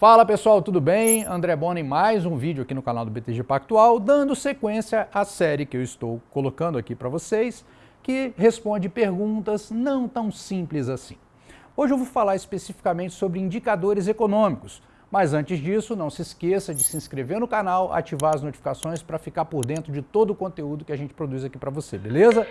Fala pessoal, tudo bem? André Bona em mais um vídeo aqui no canal do BTG Pactual, dando sequência à série que eu estou colocando aqui para vocês, que responde perguntas não tão simples assim. Hoje eu vou falar especificamente sobre indicadores econômicos, mas antes disso, não se esqueça de se inscrever no canal, ativar as notificações para ficar por dentro de todo o conteúdo que a gente produz aqui para você, beleza?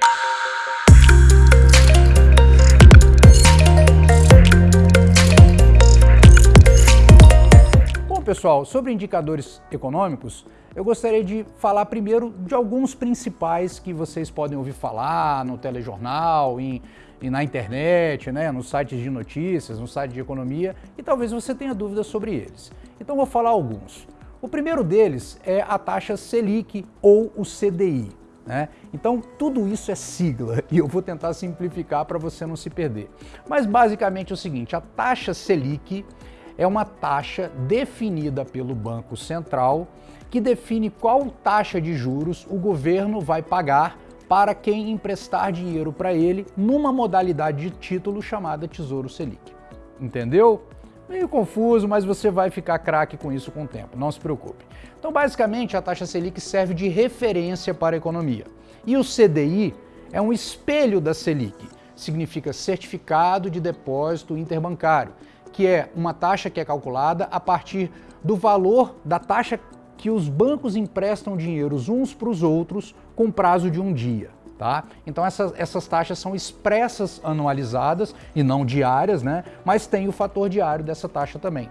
Pessoal, sobre indicadores econômicos, eu gostaria de falar primeiro de alguns principais que vocês podem ouvir falar no telejornal, em, na internet, né, nos sites de notícias, no site de economia, e talvez você tenha dúvidas sobre eles. Então vou falar alguns. O primeiro deles é a taxa Selic ou o CDI. Né? Então tudo isso é sigla e eu vou tentar simplificar para você não se perder. Mas basicamente é o seguinte, a taxa Selic é uma taxa definida pelo Banco Central que define qual taxa de juros o governo vai pagar para quem emprestar dinheiro para ele numa modalidade de título chamada Tesouro Selic. Entendeu? Meio confuso, mas você vai ficar craque com isso com o tempo, não se preocupe. Então, basicamente, a taxa Selic serve de referência para a economia. E o CDI é um espelho da Selic, significa Certificado de Depósito Interbancário, que é uma taxa que é calculada a partir do valor da taxa que os bancos emprestam dinheiro uns para os outros com prazo de um dia. Tá? Então essas, essas taxas são expressas anualizadas e não diárias, né? mas tem o fator diário dessa taxa também.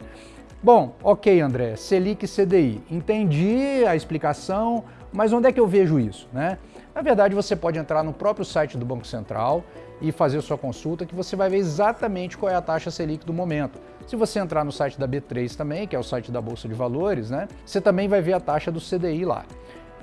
Bom, ok André, Selic e CDI, entendi a explicação, mas onde é que eu vejo isso? Né? Na verdade, você pode entrar no próprio site do Banco Central e fazer sua consulta que você vai ver exatamente qual é a taxa Selic do momento. Se você entrar no site da B3 também, que é o site da Bolsa de Valores, né, você também vai ver a taxa do CDI lá.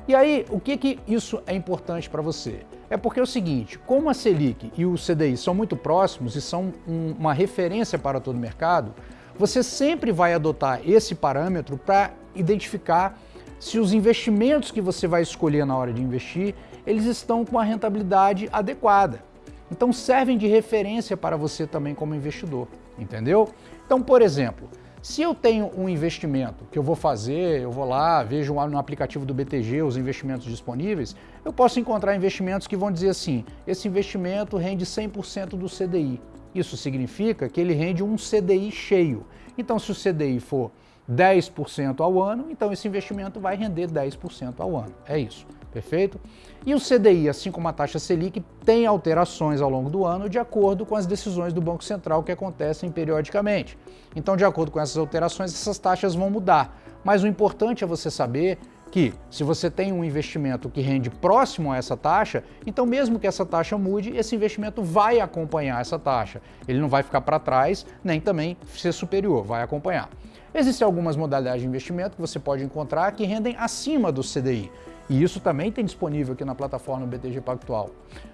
E aí, o que, que isso é importante para você? É porque é o seguinte, como a Selic e o CDI são muito próximos e são um, uma referência para todo o mercado, você sempre vai adotar esse parâmetro para identificar se os investimentos que você vai escolher na hora de investir, eles estão com a rentabilidade adequada. Então servem de referência para você também como investidor, entendeu? Então, por exemplo, se eu tenho um investimento que eu vou fazer, eu vou lá, vejo no aplicativo do BTG os investimentos disponíveis, eu posso encontrar investimentos que vão dizer assim, esse investimento rende 100% do CDI. Isso significa que ele rende um CDI cheio. Então, se o CDI for 10% ao ano, então esse investimento vai render 10% ao ano. É isso, perfeito? E o CDI, assim como a taxa Selic, tem alterações ao longo do ano de acordo com as decisões do Banco Central que acontecem periodicamente. Então, de acordo com essas alterações, essas taxas vão mudar. Mas o importante é você saber que se você tem um investimento que rende próximo a essa taxa, então mesmo que essa taxa mude, esse investimento vai acompanhar essa taxa. Ele não vai ficar para trás, nem também ser superior, vai acompanhar. Existem algumas modalidades de investimento que você pode encontrar que rendem acima do CDI. E isso também tem disponível aqui na plataforma BTG Pactual.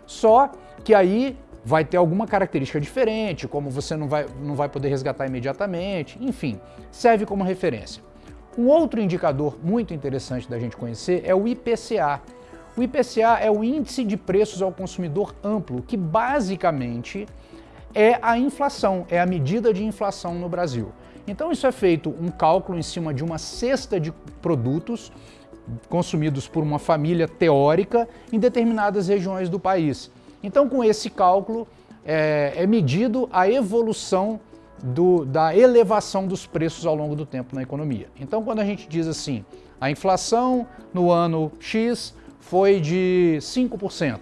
Só que aí vai ter alguma característica diferente, como você não vai, não vai poder resgatar imediatamente, enfim, serve como referência. Um outro indicador muito interessante da gente conhecer é o IPCA. O IPCA é o Índice de Preços ao Consumidor Amplo, que basicamente é a inflação, é a medida de inflação no Brasil. Então isso é feito um cálculo em cima de uma cesta de produtos consumidos por uma família teórica em determinadas regiões do país. Então com esse cálculo é, é medido a evolução do, da elevação dos preços ao longo do tempo na economia. Então quando a gente diz assim, a inflação no ano X foi de 5%,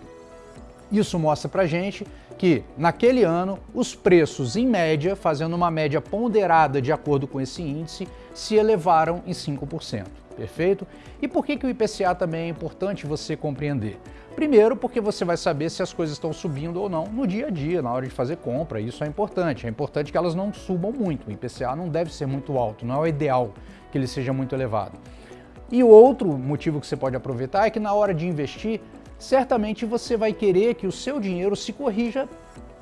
isso mostra para gente que, naquele ano, os preços, em média, fazendo uma média ponderada de acordo com esse índice, se elevaram em 5%. Perfeito? E por que, que o IPCA também é importante você compreender? Primeiro, porque você vai saber se as coisas estão subindo ou não no dia a dia, na hora de fazer compra. Isso é importante. É importante que elas não subam muito. O IPCA não deve ser muito alto, não é o ideal que ele seja muito elevado. E outro motivo que você pode aproveitar é que na hora de investir, certamente você vai querer que o seu dinheiro se corrija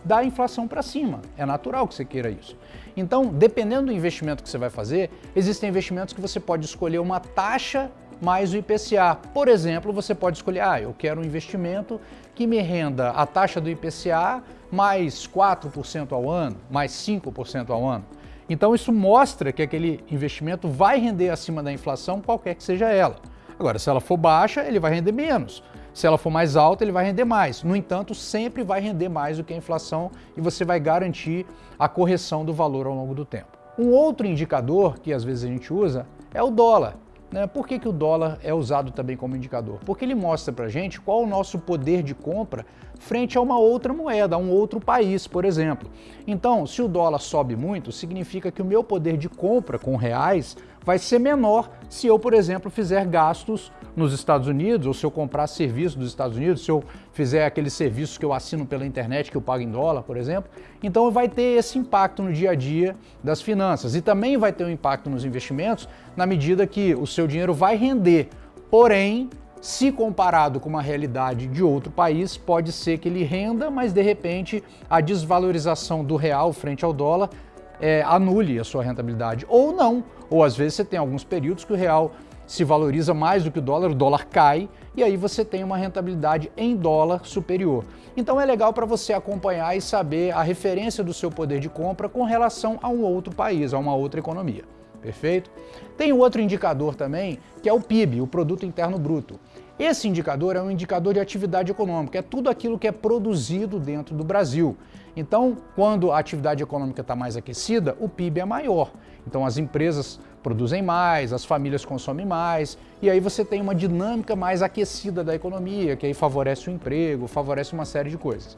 da inflação para cima. É natural que você queira isso. Então, dependendo do investimento que você vai fazer, existem investimentos que você pode escolher uma taxa mais o IPCA. Por exemplo, você pode escolher, ah, eu quero um investimento que me renda a taxa do IPCA mais 4% ao ano, mais 5% ao ano. Então isso mostra que aquele investimento vai render acima da inflação, qualquer que seja ela. Agora, se ela for baixa, ele vai render menos. Se ela for mais alta, ele vai render mais. No entanto, sempre vai render mais do que a inflação e você vai garantir a correção do valor ao longo do tempo. Um outro indicador que às vezes a gente usa é o dólar. Né? Por que, que o dólar é usado também como indicador? Porque ele mostra para gente qual o nosso poder de compra frente a uma outra moeda, a um outro país, por exemplo. Então, se o dólar sobe muito, significa que o meu poder de compra com reais vai ser menor se eu, por exemplo, fizer gastos nos Estados Unidos, ou se eu comprar serviços dos Estados Unidos, se eu fizer aqueles serviços que eu assino pela internet que eu pago em dólar, por exemplo. Então vai ter esse impacto no dia a dia das finanças e também vai ter um impacto nos investimentos na medida que o seu dinheiro vai render. Porém, se comparado com uma realidade de outro país, pode ser que ele renda, mas de repente a desvalorização do real frente ao dólar é, anule a sua rentabilidade. Ou não, ou às vezes você tem alguns períodos que o real se valoriza mais do que o dólar, o dólar cai e aí você tem uma rentabilidade em dólar superior. Então é legal para você acompanhar e saber a referência do seu poder de compra com relação a um outro país, a uma outra economia. Perfeito? Tem outro indicador também, que é o PIB, o Produto Interno Bruto. Esse indicador é um indicador de atividade econômica, é tudo aquilo que é produzido dentro do Brasil. Então, quando a atividade econômica está mais aquecida, o PIB é maior. Então, as empresas produzem mais, as famílias consomem mais, e aí você tem uma dinâmica mais aquecida da economia, que aí favorece o emprego, favorece uma série de coisas.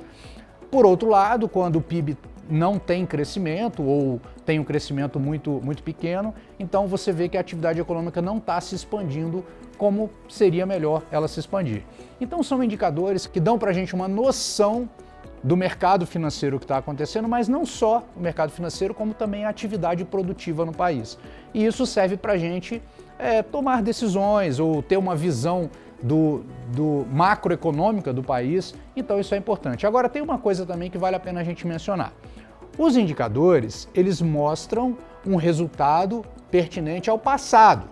Por outro lado, quando o PIB não tem crescimento ou tem um crescimento muito, muito pequeno, então você vê que a atividade econômica não está se expandindo como seria melhor ela se expandir. Então são indicadores que dão para a gente uma noção do mercado financeiro que está acontecendo, mas não só o mercado financeiro, como também a atividade produtiva no país. E isso serve para a gente é, tomar decisões ou ter uma visão do, do macroeconômica do país, então isso é importante. Agora tem uma coisa também que vale a pena a gente mencionar. Os indicadores, eles mostram um resultado pertinente ao passado.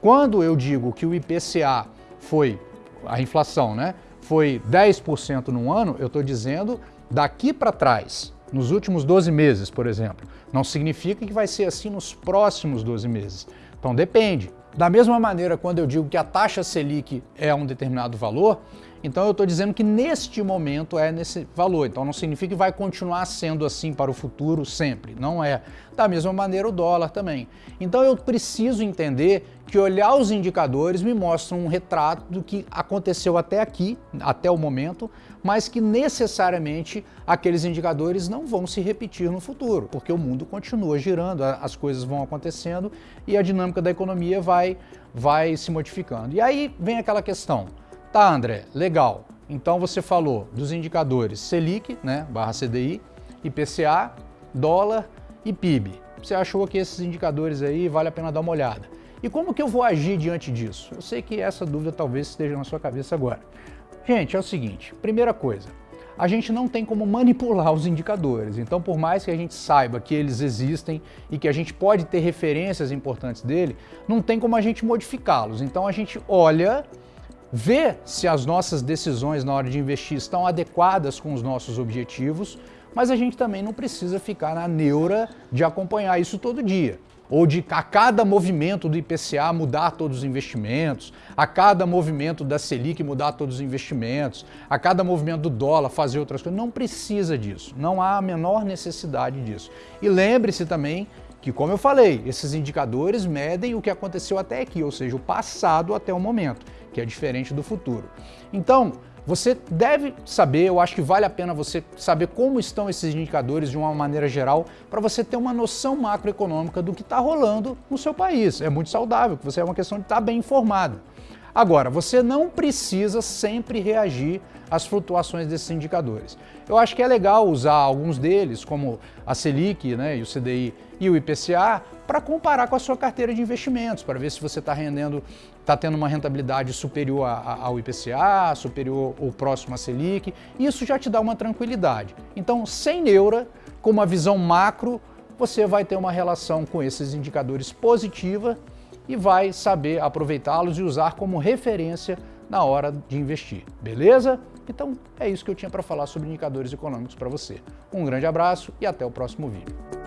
Quando eu digo que o IPCA foi, a inflação, né, foi 10% no ano, eu estou dizendo daqui para trás, nos últimos 12 meses, por exemplo. Não significa que vai ser assim nos próximos 12 meses. Então depende. Da mesma maneira, quando eu digo que a taxa Selic é um determinado valor, então eu estou dizendo que neste momento é nesse valor. Então não significa que vai continuar sendo assim para o futuro sempre. Não é. Da mesma maneira o dólar também. Então eu preciso entender que olhar os indicadores me mostram um retrato do que aconteceu até aqui, até o momento, mas que necessariamente aqueles indicadores não vão se repetir no futuro, porque o mundo continua girando, as coisas vão acontecendo e a dinâmica da economia vai, vai se modificando. E aí vem aquela questão, Tá, André, legal. Então você falou dos indicadores Selic, né, barra CDI, IPCA, dólar e PIB. Você achou que esses indicadores aí vale a pena dar uma olhada. E como que eu vou agir diante disso? Eu sei que essa dúvida talvez esteja na sua cabeça agora. Gente, é o seguinte, primeira coisa, a gente não tem como manipular os indicadores. Então, por mais que a gente saiba que eles existem e que a gente pode ter referências importantes dele, não tem como a gente modificá-los. Então, a gente olha ver se as nossas decisões na hora de investir estão adequadas com os nossos objetivos, mas a gente também não precisa ficar na neura de acompanhar isso todo dia. Ou de a cada movimento do IPCA mudar todos os investimentos, a cada movimento da Selic mudar todos os investimentos, a cada movimento do dólar fazer outras coisas. Não precisa disso, não há a menor necessidade disso. E lembre-se também que, como eu falei, esses indicadores medem o que aconteceu até aqui, ou seja, o passado até o momento, que é diferente do futuro. Então, você deve saber, eu acho que vale a pena você saber como estão esses indicadores de uma maneira geral, para você ter uma noção macroeconômica do que está rolando no seu país. É muito saudável, você é uma questão de estar tá bem informado. Agora, você não precisa sempre reagir às flutuações desses indicadores. Eu acho que é legal usar alguns deles, como a Selic né, e o CDI e o IPCA, para comparar com a sua carteira de investimentos, para ver se você está rendendo, está tendo uma rentabilidade superior ao IPCA, superior ou próximo à Selic. Isso já te dá uma tranquilidade. Então, sem neura, com uma visão macro, você vai ter uma relação com esses indicadores positiva e vai saber aproveitá-los e usar como referência na hora de investir, beleza? Então é isso que eu tinha para falar sobre indicadores econômicos para você. Um grande abraço e até o próximo vídeo.